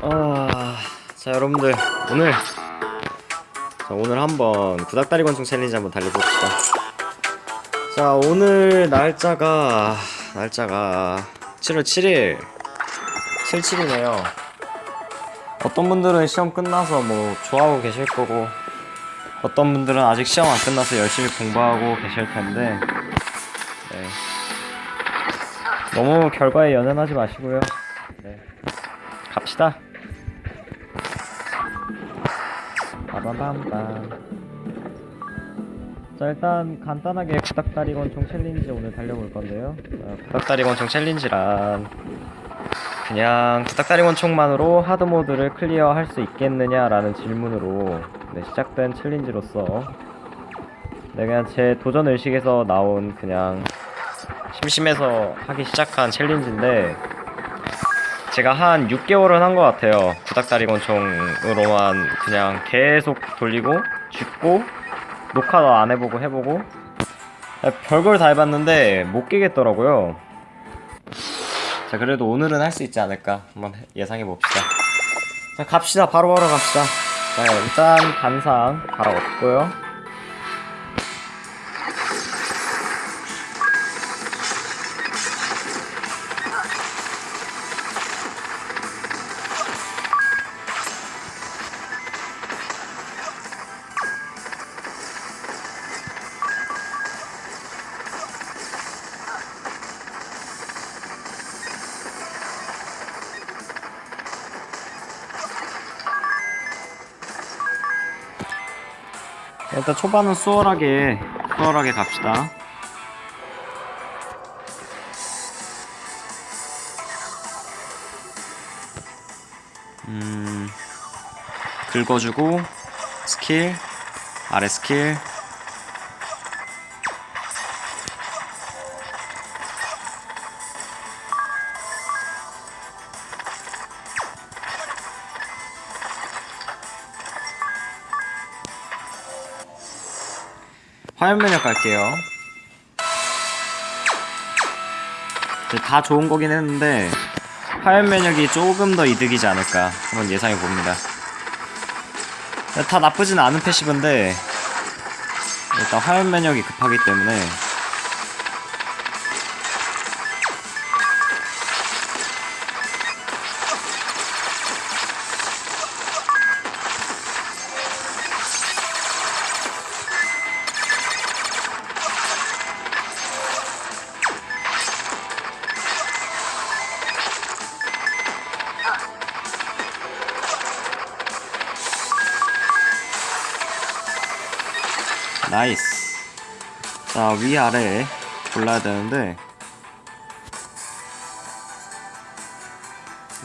아, 자 여러분들 오늘 자 오늘 한번 구닥다리 권총 챌린지 한번 달려봅시다. 자 오늘 날짜가 날짜가 7월 7일 77이네요. 어떤 분들은 시험 끝나서 뭐 좋아하고 계실 거고 어떤 분들은 아직 시험 안 끝나서 열심히 공부하고 계실 텐데 네. 너무 결과에 연연하지 마시고요. 네. 갑시다. 빠바밤밤. 자 일단 간단하게 구닥다리 권총 challenge 오늘 달려볼 건데요. 자, 구닥다리 권총 challenge란 그냥 구닥다리 권총만으로 hard mode를 clear할 수 있겠느냐라는 질문으로 네, 시작된 challenge로서 네, 그냥 제 도전 의식에서 나온 그냥 심심해서 하기 시작한 챌린지인데 제가 한 6개월은 한 것 같아요. 구닥다리 권총으로만 그냥 계속 돌리고 죽고 녹화도 안 해보고 해보고 별걸 다 해봤는데 못 깨겠더라고요. 자 그래도 오늘은 할 수 있지 않을까 한번 예상해 봅시다. 자 갑시다 바로바로 갑시다. 자 일단 간상 갈아엎고요. 일단 초반은 수월하게 수월하게 갑시다. 음 긁어주고 스킬 아래 스킬 화면 면역 갈게요. 다 좋은 거긴 했는데 화면 면역이 조금 더 이득이지 않을까 한번 예상해 봅니다. 다 나쁘진 않은 패시브인데 일단 화면 면역이 급하기 때문에 나이스. 자 위아래 골라야 되는데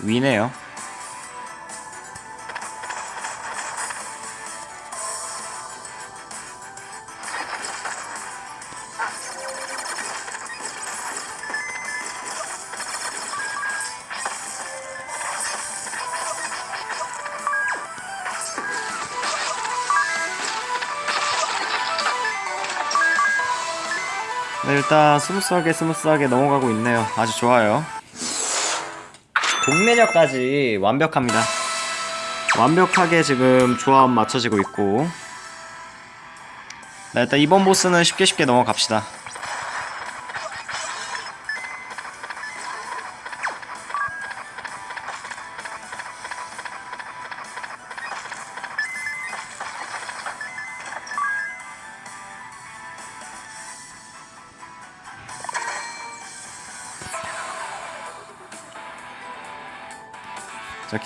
위네요 일단 smooth하게 smooth하게 넘어가고 있네요. 아주 좋아요. 독면역까지 완벽합니다. 완벽하게 지금 조합 맞춰지고 있고 네, 일단 이번 보스는 쉽게 쉽게 넘어갑시다.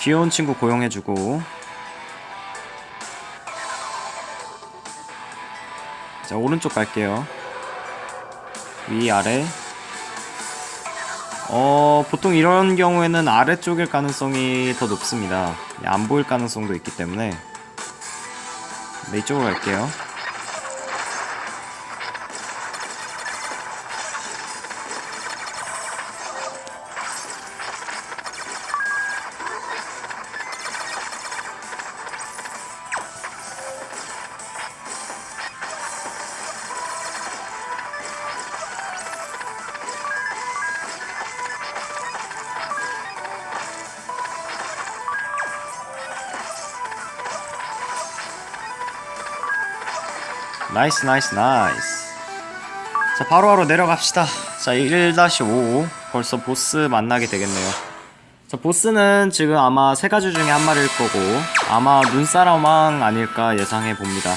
귀여운 친구 고용해주고. 자 오른쪽 갈게요. 위 아래. 어 보통 이런 경우에는 아래쪽일 가능성이 더 높습니다. 안 보일 가능성도 있기 때문에. 네 이쪽으로 갈게요 nice nice nice. 자 바로바로 내려갑시다. 자1-5 벌써 보스 만나게 되겠네요. 자 보스는 지금 아마 세 가지 중에 한 마리일 거고 아마 눈사람왕 아닐까 예상해 봅니다.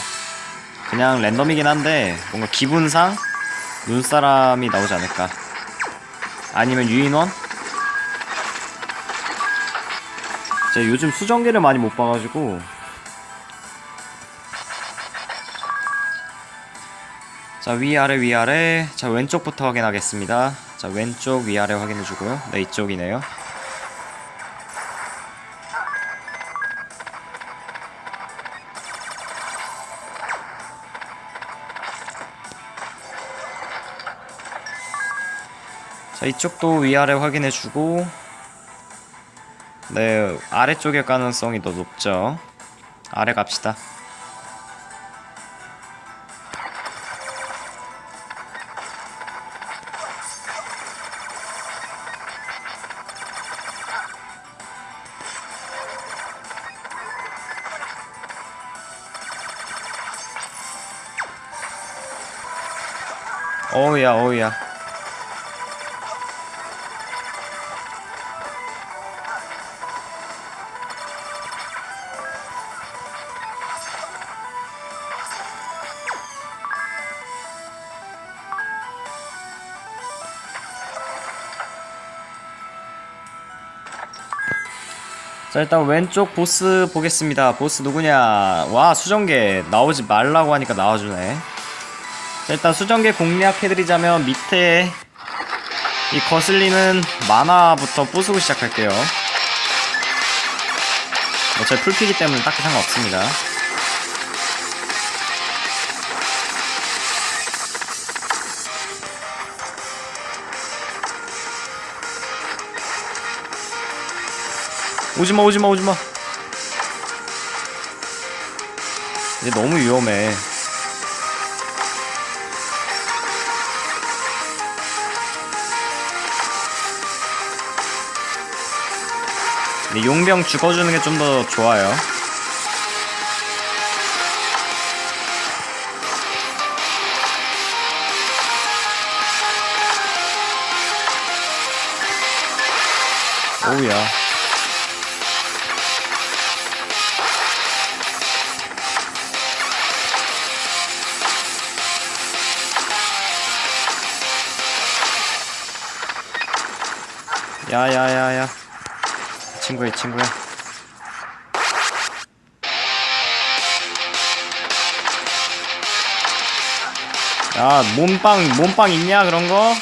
그냥 랜덤이긴 한데 뭔가 기분상 눈사람이 나오지 않을까. 아니면 유인원? 제가 요즘 수정기를 많이 못 봐가지고 자 위아래 위아래. 자 왼쪽부터 확인하겠습니다. 자 왼쪽 위아래 확인해주고요. 네 이쪽이네요. 자 이쪽도 위아래 확인해주고 네 아래쪽일 가능성이 더 높죠. 아래 갑시다 어우야 어우야. 자 일단 왼쪽 보스 보겠습니다. 보스 누구냐? 와 수정계. 나오지 말라고 하니까 나와주네. 자 일단 수정계 공략해드리자면 밑에 이 거슬리는 만화부터 부수고 시작할게요. 어차피 뭐 풀피기 때문에 딱히 상관없습니다. 오지마 오지마 오지마. 이제 너무 위험해 용병 죽어주는 게 좀 더 좋아요. 오우야. 야야야야 친구야 친구야. 야 몸빵 몸빵 있냐 그런거?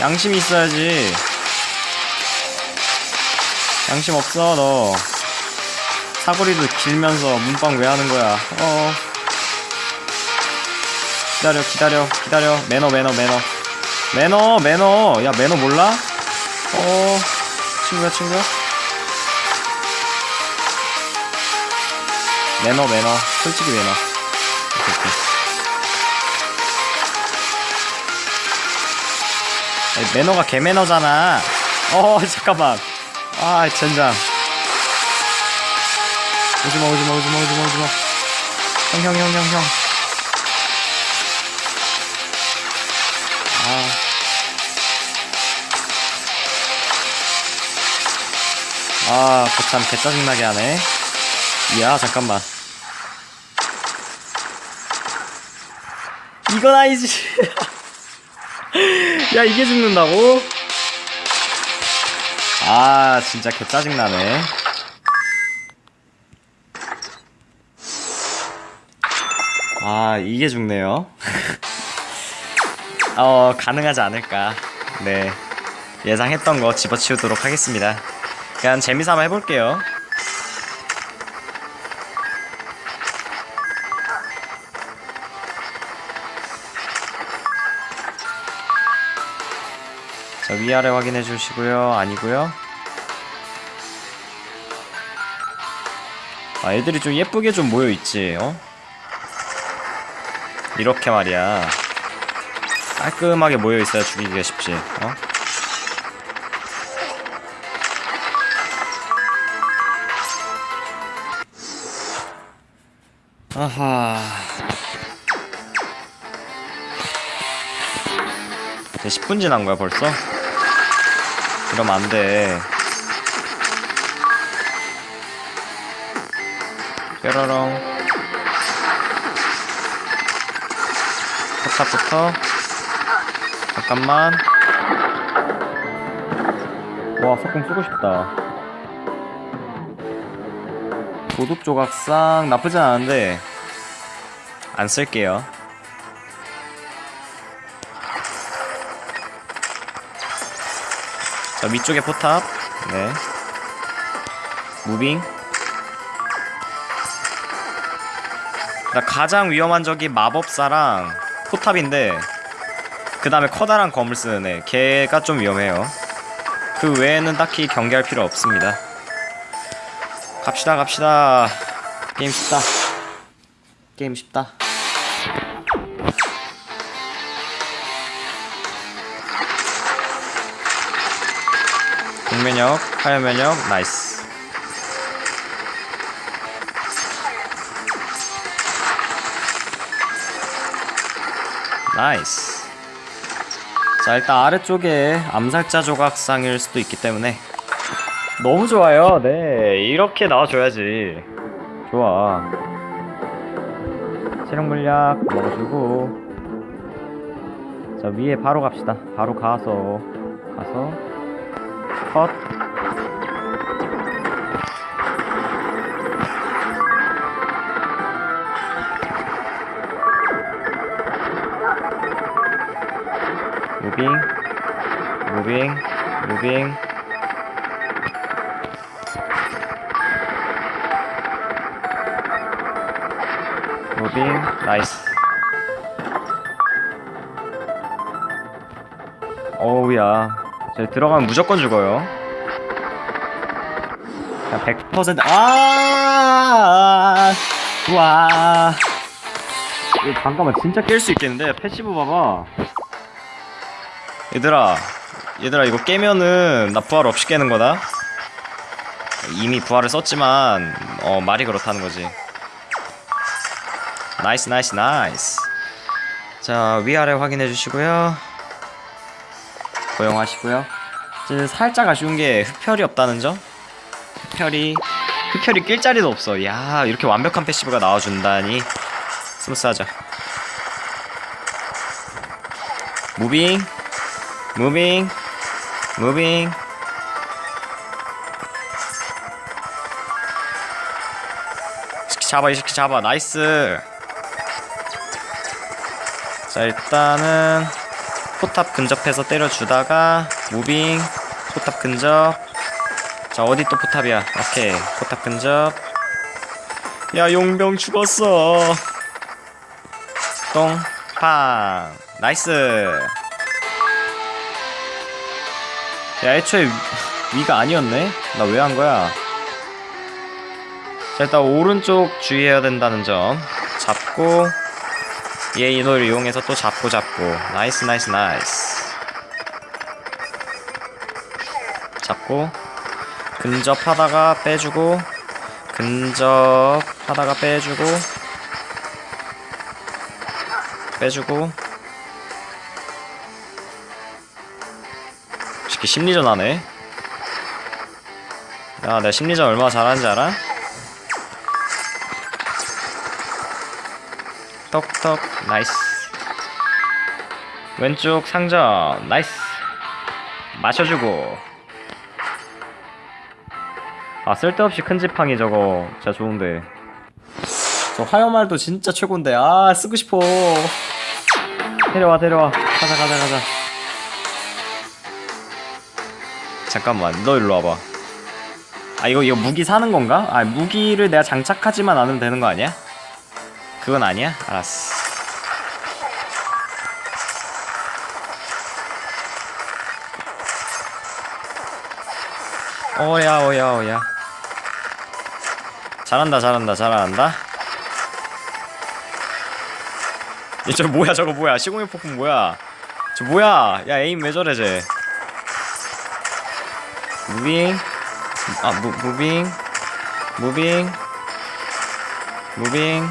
양심 있어야지. 양심 없어 너. 사거리도 길면서 몸빵 왜 하는 거야? 어. 기다려 기다려 기다려. 매너 매너 매너. 매너 매너. 야 매너 몰라? 어. 친구야 친구야 매너 매너. 솔직히 매너. 오케이, 오케이. 아니, 매너가 개매너잖아. 어 잠깐만. 아 젠장. 오지마 오지마 오지마 오지마 오지마. 형 형 형 형형. 아. 아, 거참 개짜증나게 하네. 이야, 잠깐만. 이건 아니지. 야, 이게 죽는다고? 아, 진짜 개 짜증나네. 아, 이게 죽네요. 어, 가능하지 않을까. 네. 예상했던 거 집어치우도록 하겠습니다. 그냥 재미삼아 해볼게요. 자, 위아래 확인해 주시고요. 아니고요. 아, 애들이 좀 예쁘게 좀 모여있지, 어? 이렇게 말이야. 깔끔하게 모여있어야 죽이기가 쉽지, 어? 아하 이제 10분 지난 거야 벌써? 이러면 안 돼. 뾰로롱. 포탑부터. 잠깐만. 와, 석궁 쓰고 싶다. 도둑 조각상 나쁘지 않은데 안 쓸게요. 자 위쪽에 포탑. 네. 무빙. 나 가장 위험한 적이 마법사랑 포탑인데 그 다음에 커다란 검을 쓰는 애. 걔가 좀 위험해요. 그 외에는 딱히 경계할 필요 없습니다. 갑시다 갑시다. 게임 쉽다. 게임 쉽다 공면역, 화염면역, nice. nice. 자, 일단 아래쪽에 암살자 조각상일 수도 있기 때문에 너무 좋아요. 네, 이렇게 나와줘야지. 좋아. 체력 물약 먹어주고 자 위에 바로 갑시다. 바로 가서 가서 컷. 무빙, 무빙, 무빙. 무빙, 나이스. 어우야. 저 들어가면 무조건 죽어요. 그냥 100% 아! 와. 잠깐만 진짜 깰 수 있겠는데 passive 봐봐. 얘들아, 얘들아 이거 깨면은 나 부활 없이 깨는 거다. 이미 부활을 썼지만 어 말이 그렇다는 거지. nice nice nice. 자 위아래 확인해 주시고요. 고용하시고요. 이제 살짝 아쉬운 게 흡혈이 없다는 점. 흡혈이 흡혈이 낄 자리도 없어. 야 이렇게 완벽한 passive가 나와준다니 smooth하죠. moving, moving, moving. 시키 잡아 이 새끼 잡아 nice. 자 일단은 포탑 근접해서 때려주다가 moving 포탑 근접. 자 어디 또 포탑이야? 오케이 포탑 근접. 야 용병 죽었어. 똥팡. nice. 야 애초에 위, 가 아니었네? 나 왜 한 거야? 자 일단 오른쪽 주의해야 된다는 점 잡고 얘 이노를 이용해서 또 잡고 잡고. nice nice nice. 잡고. 근접하다가 빼주고. 근접하다가 빼주고. 빼주고. 쉽게 심리전 하네. 야 내가 심리전 얼마나 잘하는지 알아? 똑똑 nice. 왼쪽 상점 나이스. 마셔주고. 아 쓸데없이 큰 지팡이 저거. 진짜 좋은데. 저 화염말도 진짜 최곤데. 아 쓰고 싶어. 데려와 데려와. 가자 가자 가자. 잠깐만 너 일로 와봐. 아 이거 이거 무기 사는 건가? 아 무기를 내가 장착하지만 않으면 되는 거 아니야? 그건 아니야? 알았어. 오야 오야 오야. 잘한다 잘한다 잘한다. 얘저 뭐야 저거 뭐야 시공의 폭풍 뭐야? 저 뭐야? 야 aim 왜 저래 쟤? moving 아 무, moving moving moving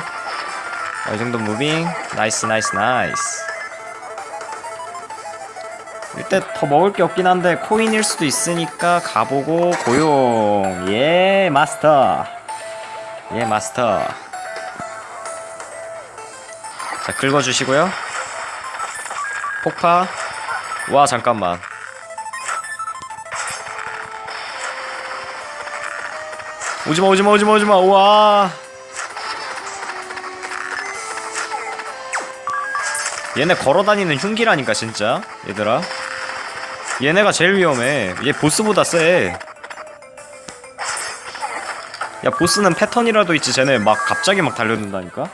어, 이 정도 moving. nice nice nice. 이때 더 먹을 게 없긴 한데 코인일 수도 있으니까 가보고 고용. 예 마스터. 예 마스터. 자 긁어주시고요. 폭파. 와 잠깐만. 오지마 오지마 오지마 오지마. 우와 얘네 걸어다니는 흉기라니까 진짜. 얘들아. 얘네가 제일 위험해. 얘 보스보다 세야 보스는 패턴이라도 있지. 쟤네 막 갑자기 막 달려든다니까?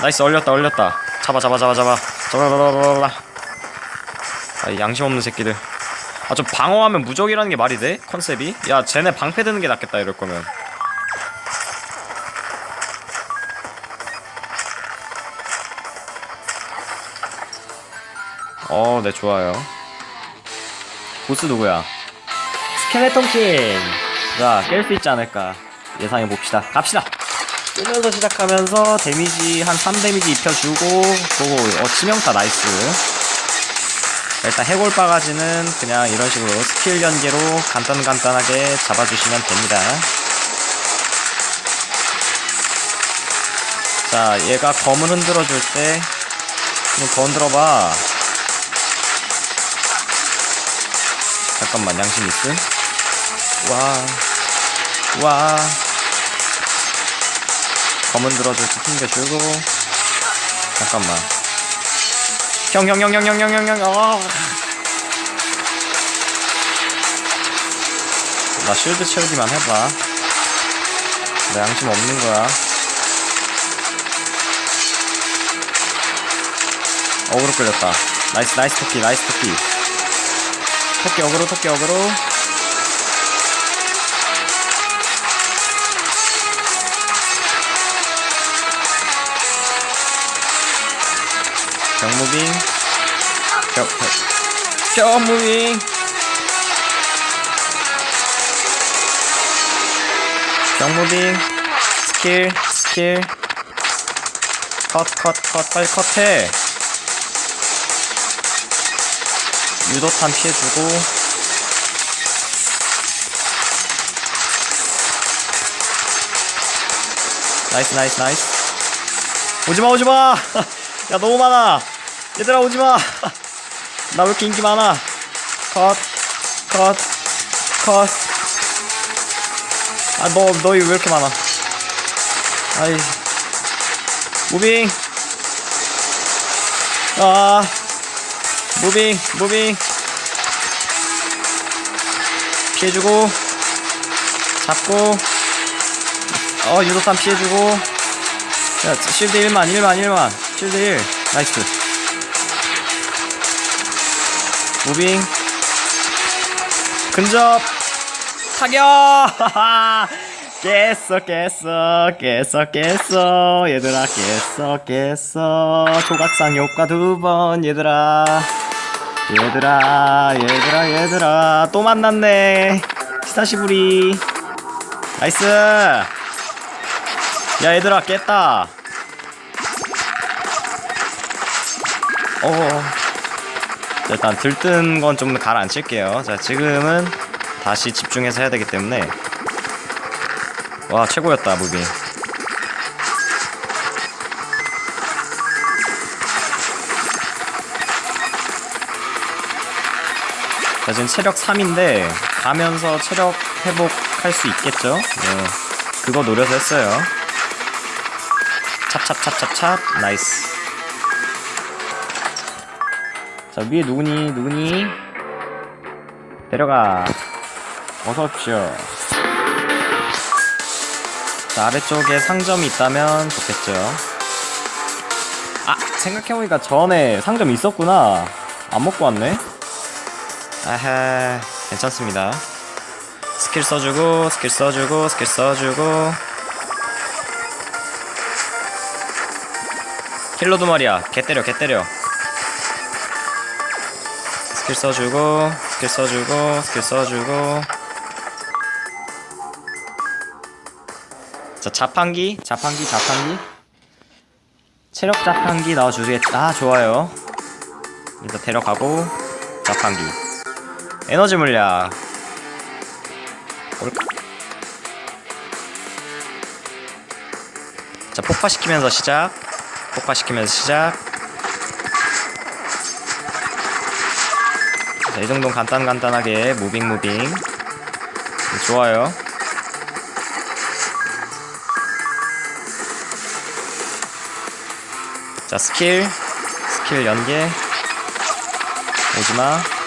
nice 얼렸다 얼렸다. 잡아 잡아 잡아 잡아. 잡아라라라라 아. 양심 없는 새끼들. 아 좀 방어하면 무적이라는 게 말이 돼? 컨셉이? 야 쟤네 방패 드는 게 낫겠다 이럴 거면. 어, 네, 좋아요. 보스 누구야? 스켈레톤 킹! 자, 깰수 있지 않을까. 예상해 봅시다. 갑시다! 뜨면서 시작하면서 damage 한 3 damage 입혀주고, 보고, 어, 치명타 nice. 자, 일단 해골 바가지는 그냥 이런 식으로 스킬 연계로 간단간단하게 잡아주시면 됩니다. 자, 얘가 검을 흔들어 줄 때, 좀더 흔들어봐. 잠깐만 양심 있음? 와, 와. 검은 들어줄 때 튕겨주고. 잠깐만. 형, 형, 형, 형, 형, 형, 형, 형, 어. 나 shield 채우기만 해봐. 나 양심 없는 거야. 어그로 끌렸다. nice, nice 토끼, nice 토끼. 토끼 어그로 토끼 어그로. 병무빙 병, 병, 병무빙 병무빙 스킬 스킬. 컷 컷 컷 빨리 컷해 유도탄 피해주고. nice nice nice. 오지마 오지마! 야 너무 많아. 얘들아 오지마! 나 왜 이렇게 인기 많아? 컷컷컷. 아 너 너희 왜 이렇게 많아? 아이. moving. 아 moving moving. 피해주고 잡고. 어 유도탄 피해주고. 야 shield 1만 1만 1만. shield 1 nice. moving. 근접. 타격! 깼어 깼어 깼어 깼어. 얘들아 깼어 깼어. 조각상 효과 두 번 얘들아 얘들아 얘들아 얘들아. 또 만났네. 久しぶり. nice. 야 얘들아 깼다. 어. 자, 일단 들뜬 건 좀 가라앉힐게요. 자 지금은 다시 집중해서 해야 되기 때문에. 와 최고였다 moving 자 지금 체력 3인데 가면서 체력 회복할 수 있겠죠? 네. 그거 노려서 했어요. 찹찹찹찹찹. nice. 자 위에 누구니? 누구니? 내려가. 어서 오십시오. 자 아래쪽에 상점이 있다면 좋겠죠? 아 생각해보니까 전에 상점 있었구나. 안 먹고 왔네 아하 괜찮습니다. 스킬 써주고 스킬 써주고 스킬 써주고. 킬러 두 마리야. 개 때려 개 때려. 스킬 써주고 스킬 써주고 스킬 써주고. 자 자판기 자판기 자판기. 체력 자판기 넣어주겠다 아 좋아요. 일단 데려가고 자판기 에너지 물약. 올- 자 폭파시키면서 시작. 폭파시키면서 시작. 자, 이 정도는 간단간단하게 moving moving. 좋아요. 자 스킬. 스킬 연계. 오지마. 자,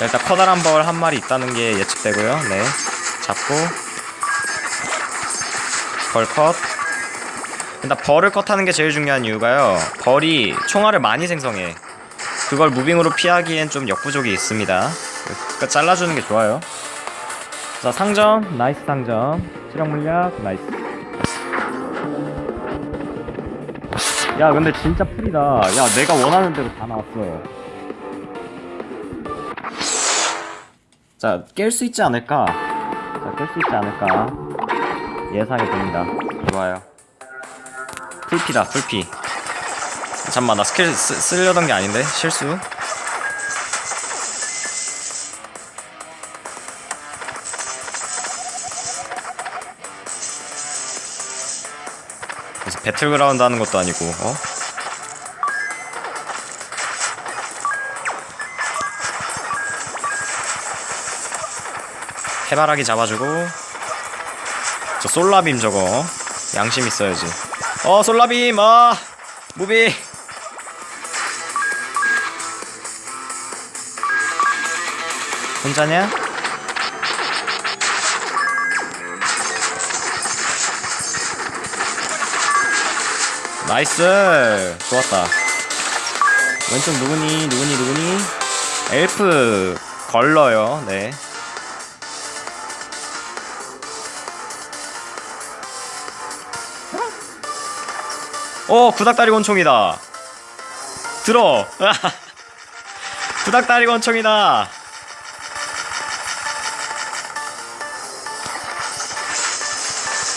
일단 커다란 벌 한 마리 있다는 게 예측되고요. 네 잡고. 벌 컷. 일단 벌을 컷하는 게 제일 중요한 이유가요. 벌이 총알을 많이 생성해. 그걸 moving으로 피하기엔 좀 역부족이 있습니다. 그러니까 잘라주는 게 좋아요. 자 상점. nice 상점. 체력 물약. nice. 야 근데 진짜 풀이다. 야 내가 원하는 대로 다 나왔어 자 깰 수 있지 않을까? 자 깰 수 있지 않을까? 예상이 됩니다. 좋아요. 풀피다 풀피. 잠만 나 스킬 쓰, 쓰려던 게 아닌데? 실수? 무슨 배틀그라운드 하는 것도 아니고 어? 해바라기 잡아주고. 저 솔라빔 저거. 양심 있어야지. 어 솔라빔. 아 moving. 혼자냐? nice. 좋았다. 왼쪽 누구니? 누구니? 누구니? 엘프. 걸러요. 네 오 구닥다리 권총이다. 들어. 구닥다리 권총이다.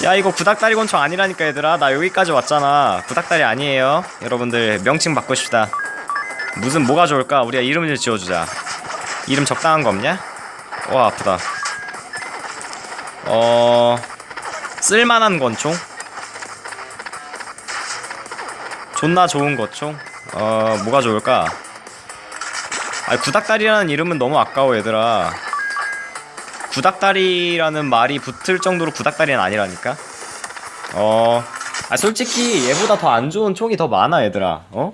야 이거 구닥다리 권총 아니라니까 얘들아. 나 여기까지 왔잖아. 구닥다리 아니에요. 여러분들 명칭 바꾸싶다. 무슨 뭐가 좋을까? 우리가 이름을 지어주자. 이름 적당한 거 없냐? 와 아프다. 어... 쓸만한 권총? 존나 좋은 권총? 어... 뭐가 좋을까? 아 구닥다리라는 이름은 너무 아까워 얘들아 구닥다리라는 말이 붙을 정도로 구닥다리는 아니라니까 어... 아 솔직히 얘보다 더 안 좋은 총이 더 많아 얘들아 어?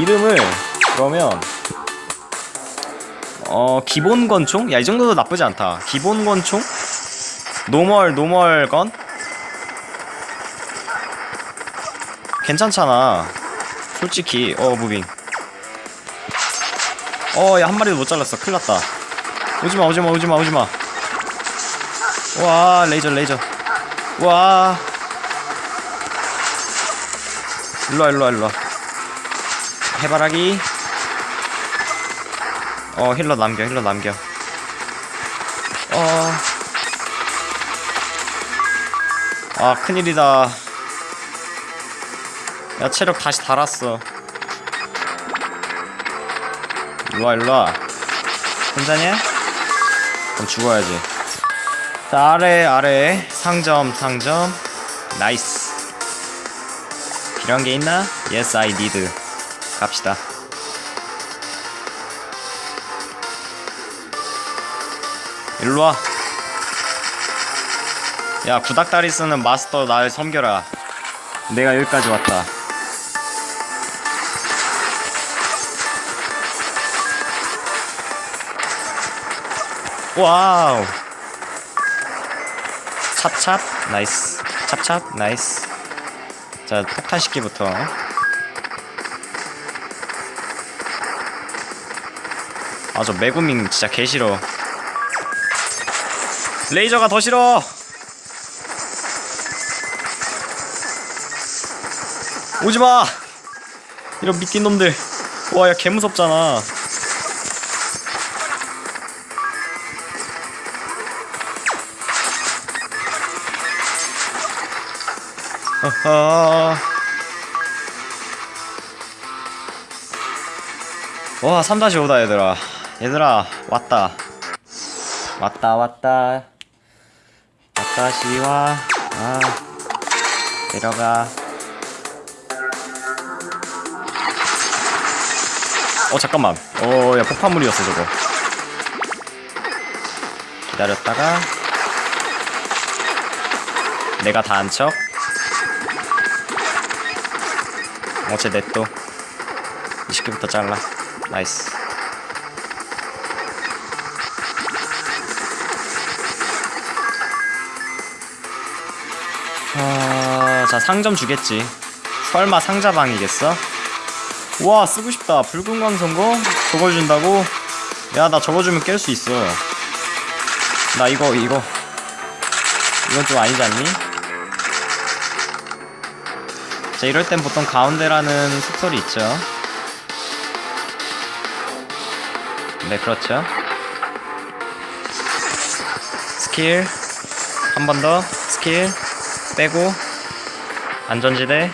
이름을 그러면 어 기본 권총? 야 이 정도도 나쁘지 않다 기본 권총? normal normal gun? 괜찮잖아. 솔직히. 어 moving. 어 야 한 마리도 못 잘랐어. 큰일났다. 오지마 오지마 오지마 오지마. 와 레이저 레이저. 와. 일로와 일로와 일로와. 해바라기. 어 힐러 남겨 힐러 남겨. 어 아 큰일이다 야 체력 다시 달았어. 일로와 일로와. 혼자냐? 그럼 죽어야지. 자 아래 아래. 상점 상점. nice. 필요한 게 있나? Yes I need. 갑시다. 일로와. 야 구닥다리 쓰는 마스터 날 섬겨라. 내가 여기까지 왔다 wow. 찹찹 nice. 찹찹 nice. 자 폭탄새끼부터. 아저 매구밍 진짜 개싫어. 레이저가 더 싫어. 오지마. 이런 미끼 놈들. 와 야 개무섭잖아 와 3-5다 얘들아. 얘들아 왔다. 왔다 왔다. 왔다 시와 아 내려가. 어 잠깐만. 어야 폭발물이었어 저거. 기다렸다가. 내가 다한척. 어째 넷도 20개부터 잘라 나이스 아, 자 상점 주겠지 설마 상자방이겠어? 와 쓰고 싶다 붉은 광선거? 저걸 준다고? 야 나 저거 주면 깰 수 있어 나 이거 이거 이건 좀 아니지 않니? 자 이럴 땐 보통 가운데라는 속설이 있죠. 네 그렇죠. 스킬 한 번 더 스킬 빼고 안전지대.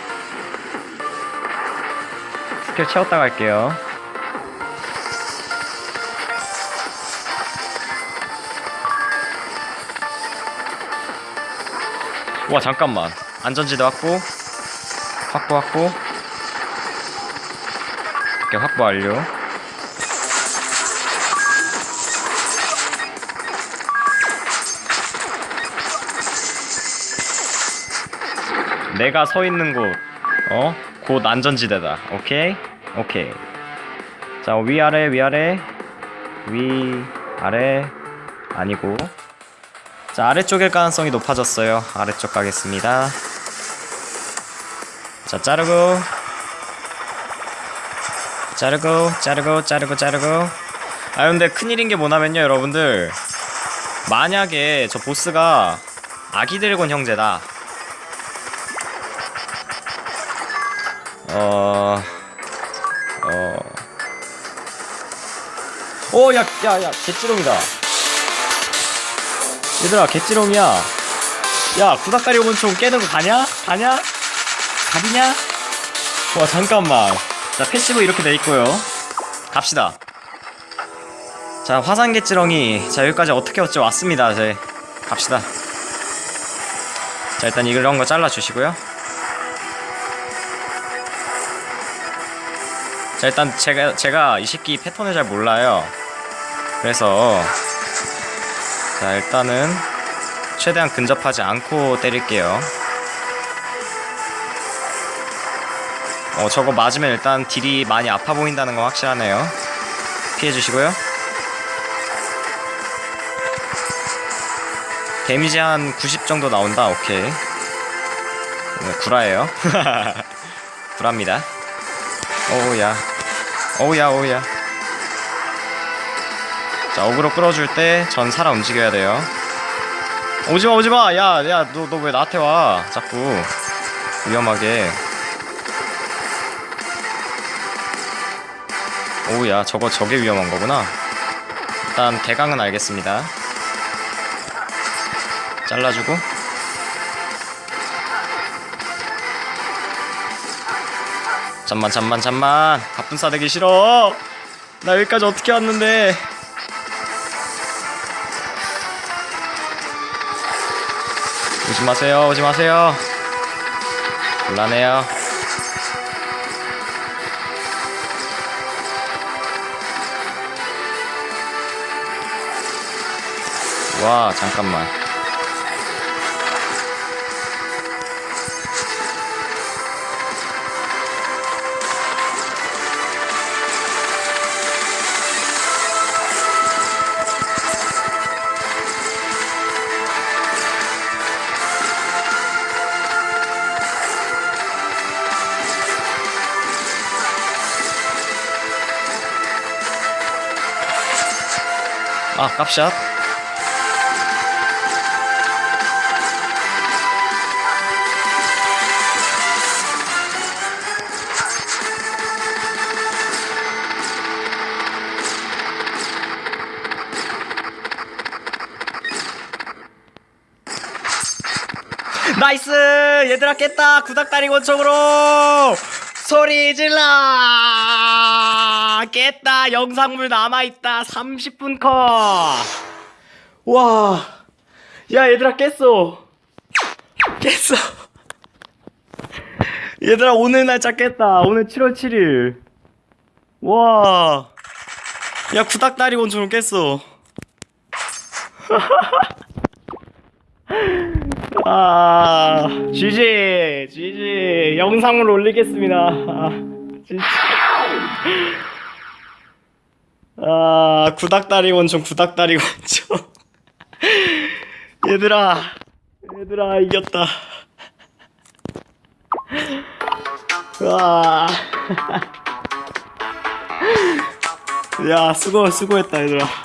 스킬 채웠다 갈게요. 와 잠깐만. 안전지대 확보 확보 확보 오케이 확보 완료 내가 서 있는 곳, 어? 곧 안전지대다. 오케이? 오케이. 자, 위아래, 위아래. 위, 아래. 아니고. 자, 아래쪽일 가능성이 높아졌어요. 아래쪽 가겠습니다. 자, 자르고. 자르고, 자르고, 자르고, 자르고. 아, 근데 큰일인 게 뭐냐면요, 여러분들. 만약에 저 보스가 아기 드래곤 형제다. 어, 어, 오, 야, 야, 야, 개찌롱이다. 얘들아, 개찌롱이야. 야, 구닥다리 오문총 깨는 거 가냐? 가냐? 가비냐? 와, 잠깐만. 자, 패시브 이렇게 돼 있고요. 갑시다. 자, 화산 개찌렁이. 자, 여기까지 어떻게 어찌 왔습니다. 이제 갑시다. 자, 일단 이런 거 잘라주시고요. 자 일단 제가 제가 이 새끼 패턴을 잘 몰라요. 그래서 자 일단은 최대한 근접하지 않고 때릴게요. 어 저거 맞으면 일단 딜이 많이 아파 보인다는 거 확실하네요. 피해 주시고요. 데미지 한 90 정도 나온다. 오케이. 네, 구라예요. 구랍니다. 오우야 오우야 오우야 자 어그로 끌어줄 때 전 살아 움직여야 돼요 오지마 오지마 야 야 너 너 왜 나한테 와 자꾸 위험하게 오우야 저거 저게 위험한 거구나. 일단 대강은 알겠습니다. 잘라주고. 잠만 잠만 잠만. 가쁜 싸대기 싫어. 나 여기까지 어떻게 왔는데. 오지 마세요 오지 마세요. 곤란해요 와 잠깐만. 아 깝샷 나이스! 얘들아 깼다. 구닥다리 권총으로. 소리 질러! 깼다. 영상물 남아있다. 30분 컷. 와, 야 얘들아 깼어. 깼어. 얘들아 오늘 날짜 깼다. 오늘 7월 7일. 와, 야 구닥다리 원처럼 깼어 아, GG, GG, 영상을 올리겠습니다. 아, 진짜. 아, 구닥다리 원총, 구닥다리 원총. 얘들아, 얘들아, 이겼다. 와. 야, 수고, 수고했다, 얘들아.